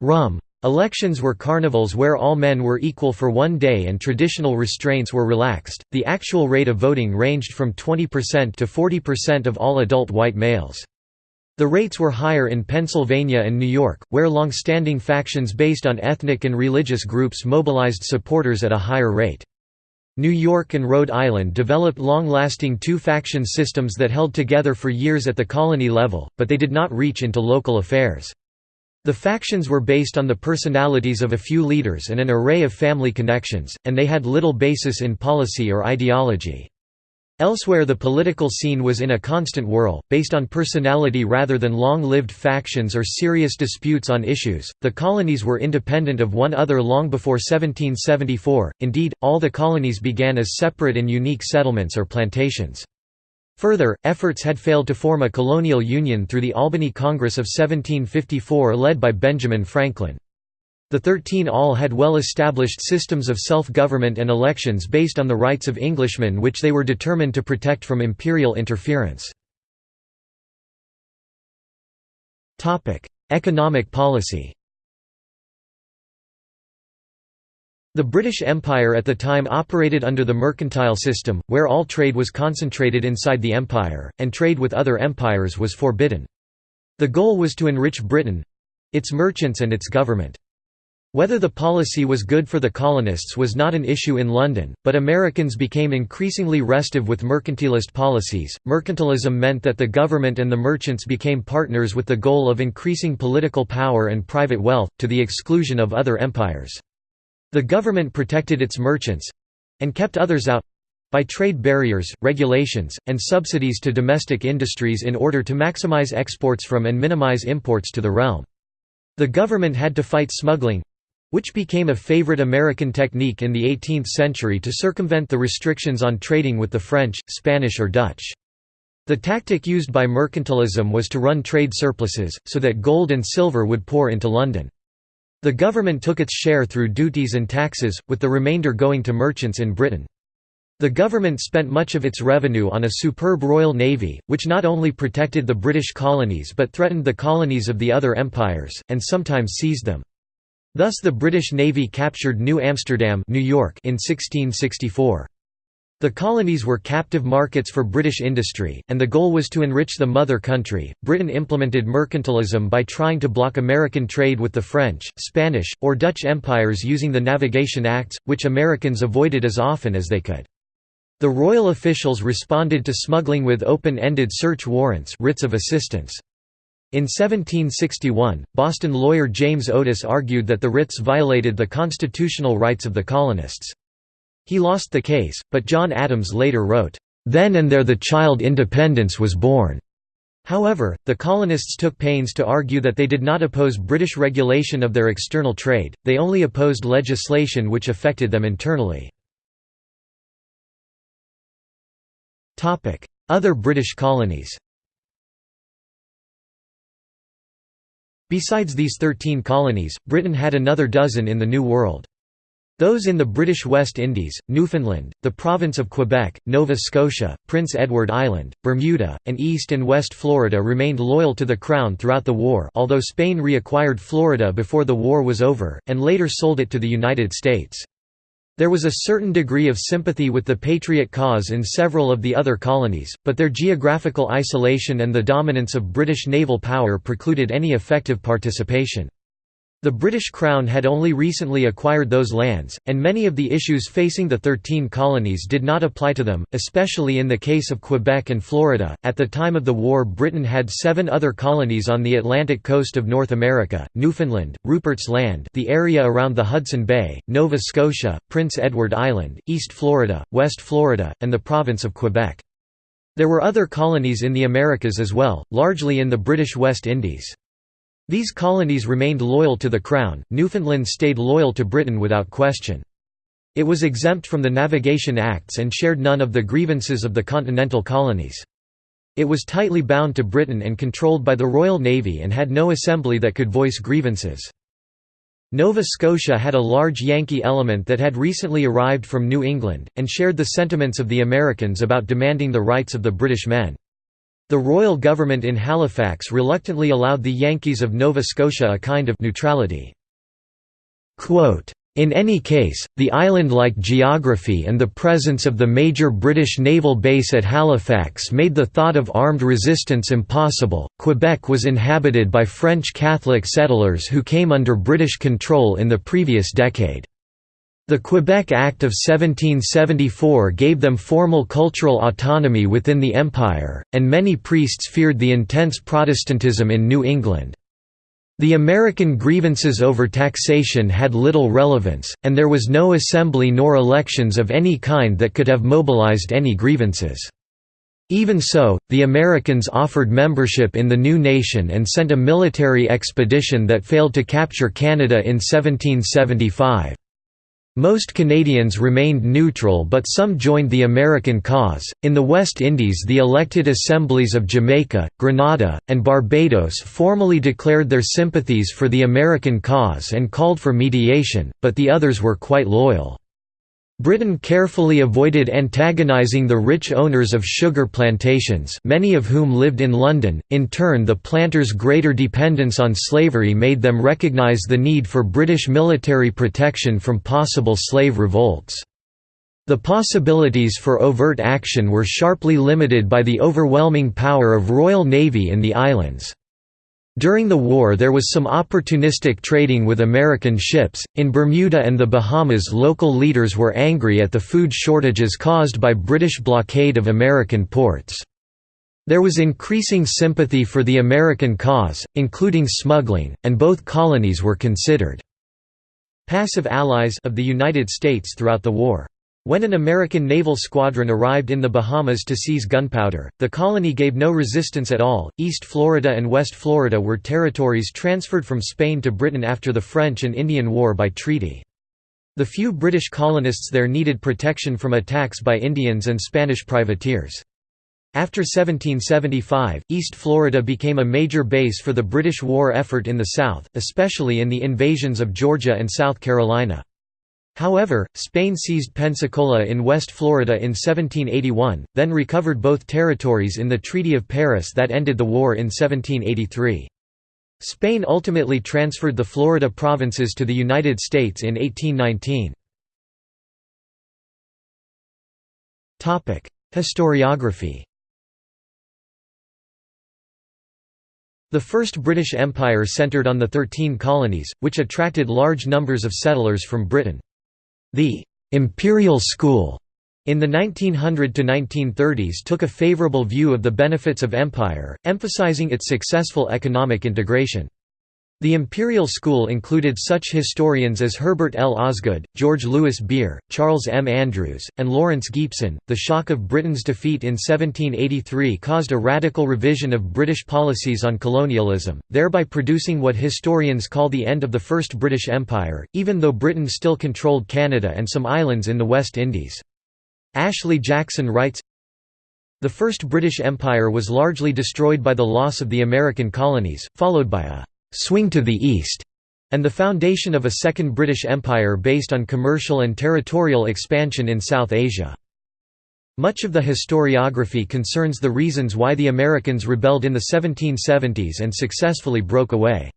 rum, Elections were carnivals where all men were equal for one day and traditional restraints were relaxed. The actual rate of voting ranged from 20% to 40% of all adult white males. The rates were higher in Pennsylvania and New York, where long-standing factions based on ethnic and religious groups mobilized supporters at a higher rate. New York and Rhode Island developed long-lasting two-faction systems that held together for years at the colony level, but they did not reach into local affairs. The factions were based on the personalities of a few leaders and an array of family connections, and they had little basis in policy or ideology. Elsewhere the political scene was in a constant whirl, based on personality rather than long-lived factions or serious disputes on issues. The colonies were independent of one other long before 1774. Indeed, all the colonies began as separate and unique settlements or plantations. Further, efforts had failed to form a colonial union through the Albany Congress of 1754 led by Benjamin Franklin. The Thirteen all had well-established systems of self-government and elections based on the rights of Englishmen which they were determined to protect from imperial interference. Economic policy The British Empire at the time operated under the mercantile system, where all trade was concentrated inside the empire, and trade with other empires was forbidden. The goal was to enrich Britain—its merchants and its government. Whether the policy was good for the colonists was not an issue in London, but Americans became increasingly restive with mercantilist policies. Mercantilism meant that the government and the merchants became partners with the goal of increasing political power and private wealth, to the exclusion of other empires. The government protected its merchants—and kept others out—by trade barriers, regulations, and subsidies to domestic industries in order to maximize exports from and minimize imports to the realm. The government had to fight smuggling—which became a favorite American technique in the 18th century to circumvent the restrictions on trading with the French, Spanish or Dutch. The tactic used by mercantilism was to run trade surpluses, so that gold and silver would pour into London. The government took its share through duties and taxes, with the remainder going to merchants in Britain. The government spent much of its revenue on a superb Royal Navy, which not only protected the British colonies but threatened the colonies of the other empires, and sometimes seized them. Thus the British Navy captured New Amsterdam New York in 1664. The colonies were captive markets for British industry, and the goal was to enrich the mother country. Britain implemented mercantilism by trying to block American trade with the French, Spanish, or Dutch empires using the Navigation Acts, which Americans avoided as often as they could. The royal officials responded to smuggling with open-ended search warrants writs of assistance. In 1761, Boston lawyer James Otis argued that the writs violated the constitutional rights of the colonists. He lost the case, but John Adams later wrote, "...then and there the child independence was born." However, the colonists took pains to argue that they did not oppose British regulation of their external trade, they only opposed legislation which affected them internally. Other British colonies Besides these thirteen colonies, Britain had another dozen in the New World. Those in the British West Indies, Newfoundland, the province of Quebec, Nova Scotia, Prince Edward Island, Bermuda, and East and West Florida remained loyal to the Crown throughout the war although Spain reacquired Florida before the war was over, and later sold it to the United States. There was a certain degree of sympathy with the Patriot cause in several of the other colonies, but their geographical isolation and the dominance of British naval power precluded any effective participation. The British Crown had only recently acquired those lands, and many of the issues facing the Thirteen Colonies did not apply to them, especially in the case of Quebec and Florida. At the time of the war, Britain had seven other colonies on the Atlantic coast of North America Newfoundland, Rupert's Land, the area around the Hudson Bay, Nova Scotia, Prince Edward Island, East Florida, West Florida, and the province of Quebec. There were other colonies in the Americas as well, largely in the British West Indies. These colonies remained loyal to the Crown, Newfoundland stayed loyal to Britain without question. It was exempt from the Navigation Acts and shared none of the grievances of the continental colonies. It was tightly bound to Britain and controlled by the Royal Navy and had no assembly that could voice grievances. Nova Scotia had a large Yankee element that had recently arrived from New England, and shared the sentiments of the Americans about demanding the rights of the British men. The royal government in Halifax reluctantly allowed the Yankees of Nova Scotia a kind of neutrality. in any case, the island-like geography and the presence of the major British naval base at Halifax made the thought of armed resistance impossible. Quebec was inhabited by French Catholic settlers who came under British control in the previous decade. The Quebec Act of 1774 gave them formal cultural autonomy within the empire, and many priests feared the intense Protestantism in New England. The American grievances over taxation had little relevance, and there was no assembly nor elections of any kind that could have mobilized any grievances. Even so, the Americans offered membership in the new nation and sent a military expedition that failed to capture Canada in 1775. Most Canadians remained neutral but some joined the American cause. In the West Indies, the elected assemblies of Jamaica, Grenada, and Barbados formally declared their sympathies for the American cause and called for mediation, but the others were quite loyal. Britain carefully avoided antagonizing the rich owners of sugar plantations many of whom lived in London, in turn the planters' greater dependence on slavery made them recognize the need for British military protection from possible slave revolts. The possibilities for overt action were sharply limited by the overwhelming power of Royal Navy in the islands. During the war there was some opportunistic trading with American ships. In Bermuda and the Bahamas local leaders were angry at the food shortages caused by British blockade of American ports. There was increasing sympathy for the American cause, including smuggling, and both colonies were considered passive allies of the United States throughout the war. When an American naval squadron arrived in the Bahamas to seize gunpowder, the colony gave no resistance at all. East Florida and West Florida were territories transferred from Spain to Britain after the French and Indian War by treaty. The few British colonists there needed protection from attacks by Indians and Spanish privateers. After 1775, East Florida became a major base for the British war effort in the South, especially in the invasions of Georgia and South Carolina. However, Spain seized Pensacola in West Florida in 1781, then recovered both territories in the Treaty of Paris that ended the war in 1783. Spain ultimately transferred the Florida provinces to the United States in 1819. Historiography The First British Empire centred on the Thirteen Colonies, which attracted large numbers of settlers from Britain. The «imperial school» in the 1900–1930s took a favourable view of the benefits of empire, emphasising its successful economic integration. The imperial school included such historians as Herbert L. Osgood, George Louis Beer, Charles M. Andrews, and Lawrence Gipson. The shock of Britain's defeat in 1783 caused a radical revision of British policies on colonialism, thereby producing what historians call the end of the First British Empire, even though Britain still controlled Canada and some islands in the West Indies. Ashley Jackson writes, The First British Empire was largely destroyed by the loss of the American colonies, followed by a swing to the east, and the foundation of a second British Empire based on commercial and territorial expansion in South Asia. Much of the historiography concerns the reasons why the Americans rebelled in the 1770s and successfully broke away.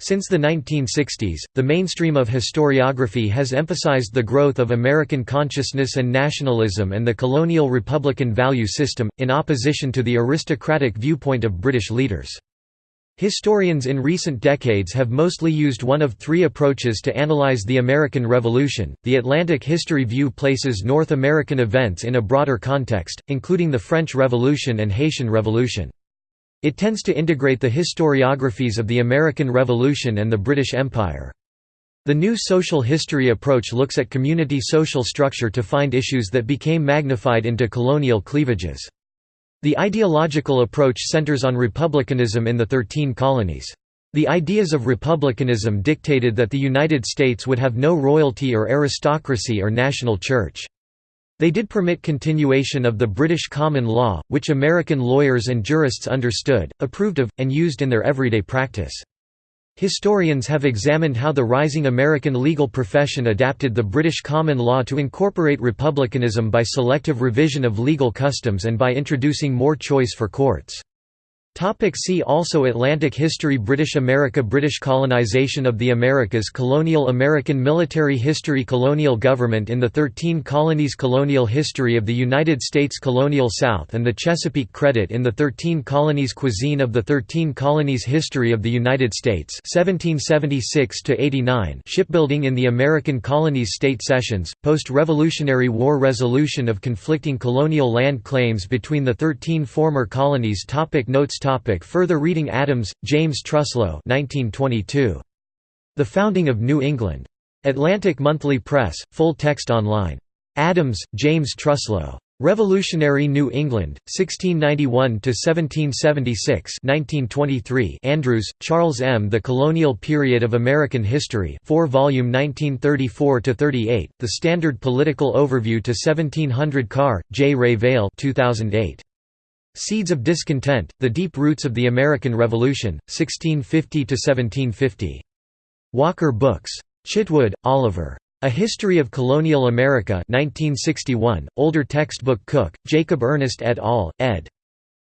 Since the 1960s, the mainstream of historiography has emphasized the growth of American consciousness and nationalism and the colonial republican value system, in opposition to the aristocratic viewpoint of British leaders. Historians in recent decades have mostly used one of three approaches to analyze the American Revolution. The Atlantic History View places North American events in a broader context, including the French Revolution and Haitian Revolution. It tends to integrate the historiographies of the American Revolution and the British Empire. The new social history approach looks at community social structure to find issues that became magnified into colonial cleavages. The ideological approach centers on republicanism in the Thirteen Colonies. The ideas of republicanism dictated that the United States would have no royalty or aristocracy or national church. They did permit continuation of the British common law, which American lawyers and jurists understood, approved of, and used in their everyday practice. Historians have examined how the rising American legal profession adapted the British common law to incorporate republicanism by selective revision of legal customs and by introducing more choice for courts. Topic see also Atlantic history British America British colonization of the Americas Colonial American military history Colonial government in the Thirteen Colonies Colonial history of the United States Colonial South and the Chesapeake Credit in the Thirteen Colonies Cuisine of the Thirteen Colonies History of the United States 1776 Shipbuilding in the American Colonies State Cessions, Post-Revolutionary War Resolution of conflicting colonial land claims between the thirteen former colonies topic Notes Topic further reading Adams, James Truslow 1922. The Founding of New England. Atlantic Monthly Press, full text online. Adams, James Truslow. Revolutionary New England, 1691–1776 1923 Andrews, Charles M. The Colonial Period of American History 4 volume 1934–38, The Standard Political Overview to 1700 Carr, J. Revell 2008. Seeds of Discontent, The Deep Roots of the American Revolution, 1650–1750. Walker Books. Chitwood, Oliver. A History of Colonial America 1961, older textbook Cooke, Jacob Ernest et al., ed.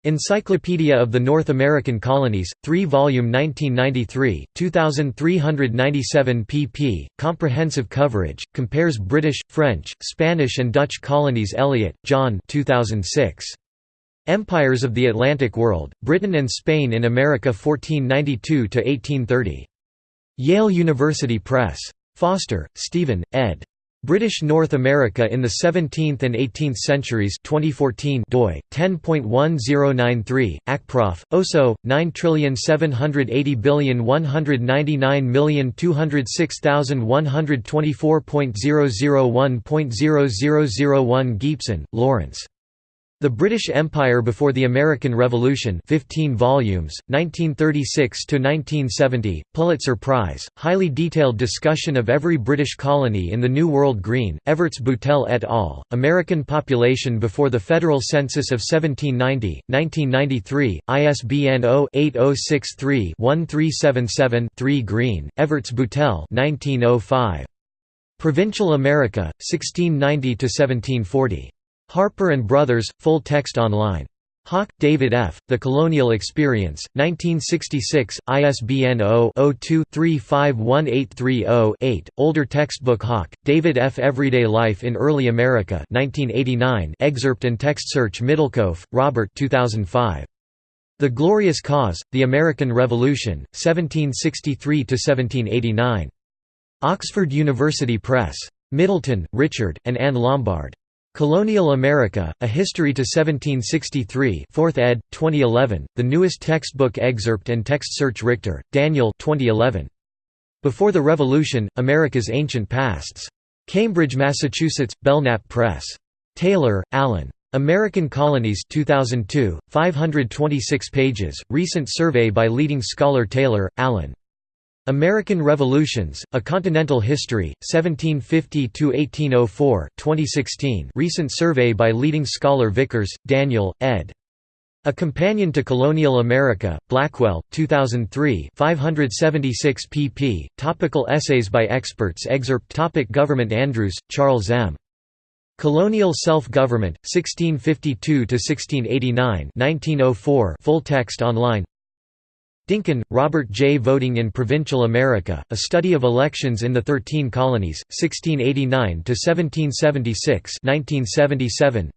Encyclopedia of the North American Colonies, 3 volume 1993, 2397 pp. Comprehensive coverage, compares British, French, Spanish and Dutch colonies Elliott, John 2006. Empires of the Atlantic World, Britain and Spain in America 1492–1830. Yale University Press. Foster, Stephen, ed. British North America in the 17th and 18th Centuries 2014 doi 10.1093 acprof OSO 9780199206124.001.0001 Gipson, Lawrence the British Empire Before the American Revolution 15 volumes, 1936–1970, Pulitzer Prize, highly detailed discussion of every British colony in the New World Greene, Evarts Boutelle et al., American Population Before the Federal Census of 1790, 1993, ISBN 0-8063-1377-3 Greene, Evarts Boutelle 1905. Provincial America, 1690–1740. Harper and Brothers, full text online. Hawke, David F., The Colonial Experience, 1966, ISBN 0-02-351830-8, older textbook Hawke, David F. Everyday Life in Early America 1989, excerpt and text search Middlekauff, Robert 2005. The Glorious Cause, The American Revolution, 1763–1789. Oxford University Press. Middleton, Richard, and Anne Lombard. Colonial America, A History to 1763 4th ed., 2011, the newest textbook excerpt and text search Richter, Daniel 2011. Before the Revolution, America's Ancient Pasts. Cambridge, Massachusetts, Belknap Press. Taylor, Alan. American Colonies 2002, 526 pages, recent survey by leading scholar Taylor, Alan. American Revolutions, A Continental History, 1750–1804 2016 recent survey by leading scholar Vickers, Daniel, ed. A Companion to Colonial America, Blackwell, 2003 576 pp. Topical essays by experts Excerpt topic Government Andrews, Charles M. Colonial Self-Government, 1652–1689 1904 full text online Dinkin, Robert J. Voting in Provincial America, A Study of Elections in the Thirteen Colonies, 1689–1776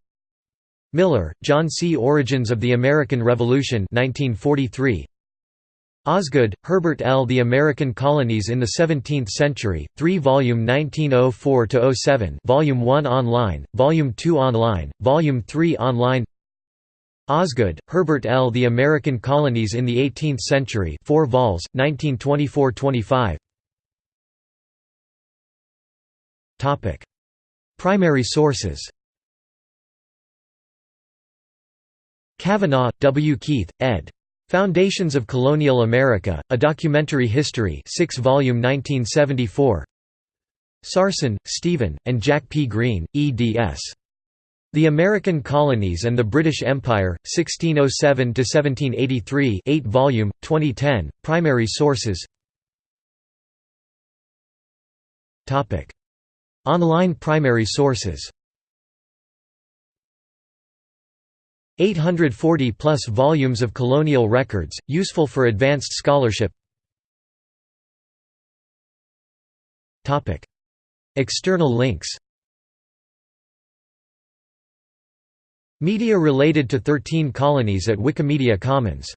Miller, John C. Origins of the American Revolution 1943. Osgood, Herbert L. The American Colonies in the Seventeenth Century, 3-volume 1904–07 Volume 1 online, Volume 2 online, Volume 3 online Osgood, Herbert L. The American Colonies in the Eighteenth Century 4 vols, 1924–25 Primary sources Kavenagh, W. Keith, ed. Foundations of Colonial America, A Documentary History 6 volume 1974 Sarson, Stephen, and Jack P. Greene, eds. The American Colonies and the British Empire, 1607–1783 8 volume, 2010, primary sources. Online primary sources. 840 plus volumes of colonial records, useful for advanced scholarship. External links Media related to 13 colonies at Wikimedia Commons